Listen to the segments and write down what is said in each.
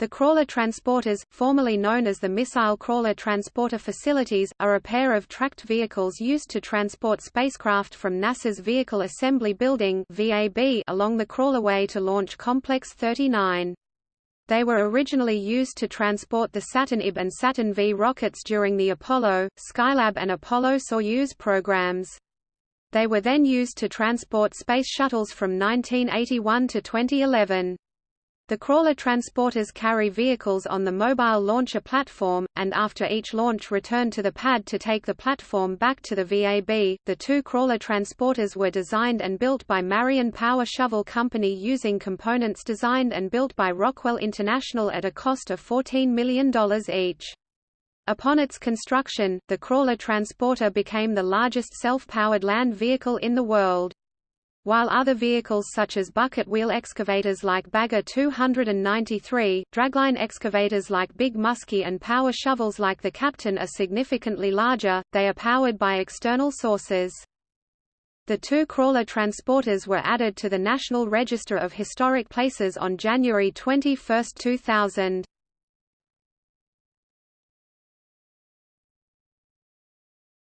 The crawler transporters, formerly known as the Missile Crawler Transporter Facilities, are a pair of tracked vehicles used to transport spacecraft from NASA's Vehicle Assembly Building (VAB) along the crawlerway to Launch Complex 39. They were originally used to transport the Saturn IB and Saturn V rockets during the Apollo, Skylab and Apollo-Soyuz programs. They were then used to transport space shuttles from 1981 to 2011. The crawler transporters carry vehicles on the mobile launcher platform, and after each launch return to the pad to take the platform back to the VAB. The two crawler transporters were designed and built by Marion Power Shovel Company using components designed and built by Rockwell International at a cost of $14 million each. Upon its construction, the crawler transporter became the largest self-powered land vehicle in the world. While other vehicles such as bucket wheel excavators like Bagger 293, dragline excavators like Big Muskie and power shovels like the Captain are significantly larger, they are powered by external sources. The two crawler transporters were added to the National Register of Historic Places on January 21, 2000.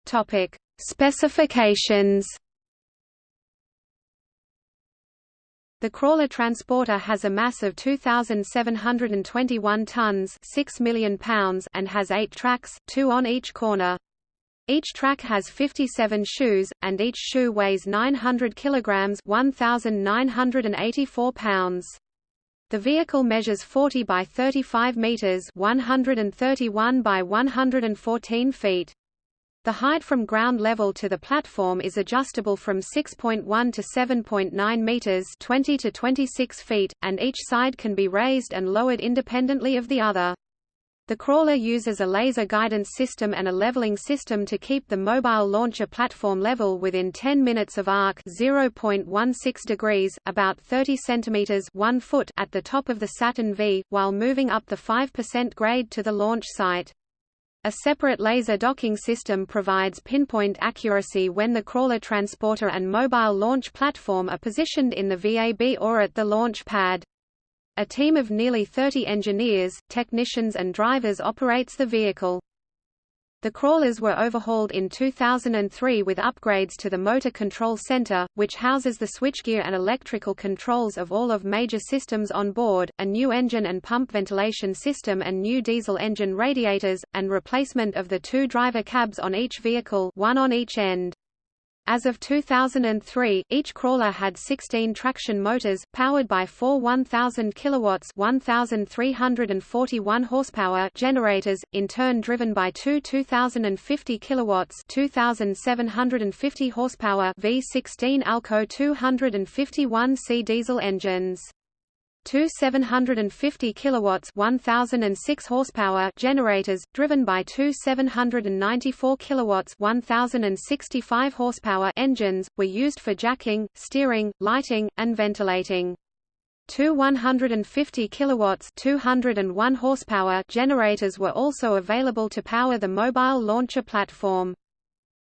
Topic: Specifications The crawler transporter has a mass of 2,721 tons 6 million pounds and has eight tracks, two on each corner. Each track has 57 shoes, and each shoe weighs 900 kilograms 1,984 pounds. The vehicle measures 40 by 35 meters 131 by 114 feet. The height from ground level to the platform is adjustable from 6.1 to 7.9 meters, 20 to 26 feet, and each side can be raised and lowered independently of the other. The crawler uses a laser guidance system and a leveling system to keep the mobile launcher platform level within 10 minutes of arc 0.16 degrees, about 30 centimeters 1 foot at the top of the Saturn V, while moving up the 5% grade to the launch site. A separate laser docking system provides pinpoint accuracy when the crawler transporter and mobile launch platform are positioned in the VAB or at the launch pad. A team of nearly 30 engineers, technicians and drivers operates the vehicle. The crawlers were overhauled in 2003 with upgrades to the Motor Control Center, which houses the switchgear and electrical controls of all of major systems on board, a new engine and pump ventilation system and new diesel engine radiators, and replacement of the two driver cabs on each vehicle one on each end. As of 2003, each crawler had 16 traction motors, powered by four 1,000 kilowatts 1,341 horsepower generators, in turn driven by two 2,050 kilowatts 2,750 horsepower V16 Alco 251C diesel engines. Two 750 kilowatts 1006 horsepower generators driven by two 794 kilowatts 1065 horsepower engines were used for jacking, steering, lighting and ventilating. Two 150 kilowatts 201 horsepower generators were also available to power the mobile launcher platform.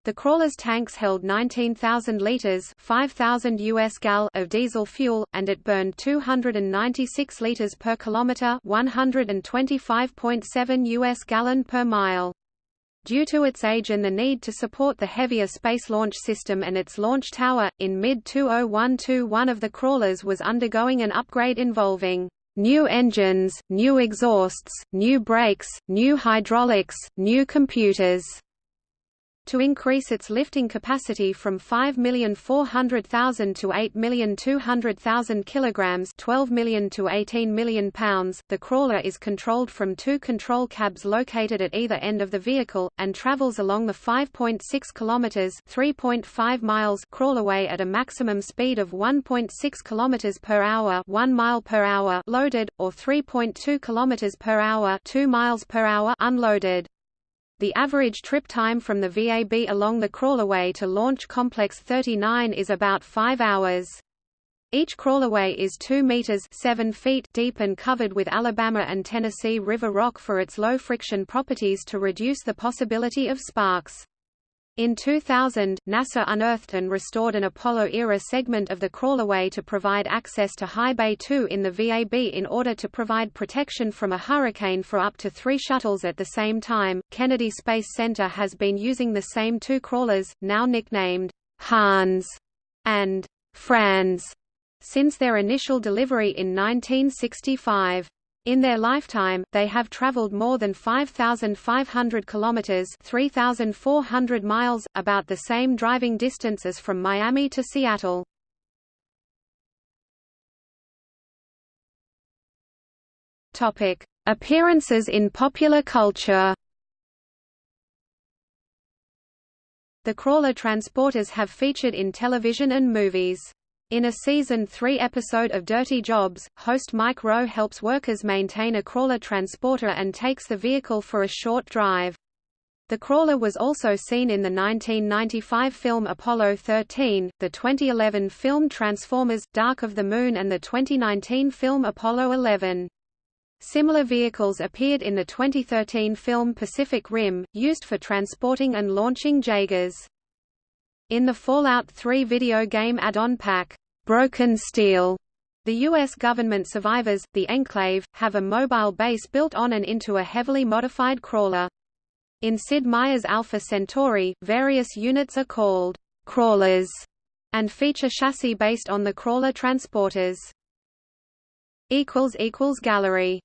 The crawler's tanks held 19,000 liters, 5,000 US gal of diesel fuel and it burned 296 liters per kilometer, 125.7 US gallon per mile. Due to its age and the need to support the heavier Space Launch System and its launch tower, in mid-2012 one of the crawlers was undergoing an upgrade involving new engines, new exhausts, new brakes, new hydraulics, new computers to increase its lifting capacity from 5,400,000 to 8,200,000 kilograms 12 million to 18 million pounds. The crawler is controlled from two control cabs located at either end of the vehicle, and travels along the 5.6 kilometers 3.5 miles crawlerway at a maximum speed of 1.6 kilometers per hour 1 mile per hour loaded, or 3.2 kilometers per hour 2 miles per hour unloaded. The average trip time from the VAB along the crawlerway to Launch Complex 39 is about 5 hours. Each crawlerway is 2 meters 7 feet deep and covered with Alabama and Tennessee River rock for its low friction properties to reduce the possibility of sparks. In 2000, NASA unearthed and restored an Apollo-era segment of the crawlerway to provide access to High Bay 2 in the VAB in order to provide protection from a hurricane for up to three shuttles at the same time. Kennedy Space Center has been using the same two crawlers, now nicknamed Hans and Franz, since their initial delivery in 1965. In their lifetime, they have traveled more than 5,500 kilometers (3,400 miles), about the same driving distance as from Miami to Seattle. Topic: Appearances in popular culture. The crawler transporters have featured in television and movies. In a season 3 episode of Dirty Jobs, host Mike Rowe helps workers maintain a crawler transporter and takes the vehicle for a short drive. The crawler was also seen in the 1995 film Apollo 13, the 2011 film Transformers – Dark of the Moon and the 2019 film Apollo 11. Similar vehicles appeared in the 2013 film Pacific Rim, used for transporting and launching Jaegers. In the Fallout 3 video game add-on pack, Broken Steel, the U.S. government survivors, the Enclave, have a mobile base built on and into a heavily modified crawler. In Sid Meier's Alpha Centauri, various units are called crawlers and feature chassis based on the crawler transporters. Gallery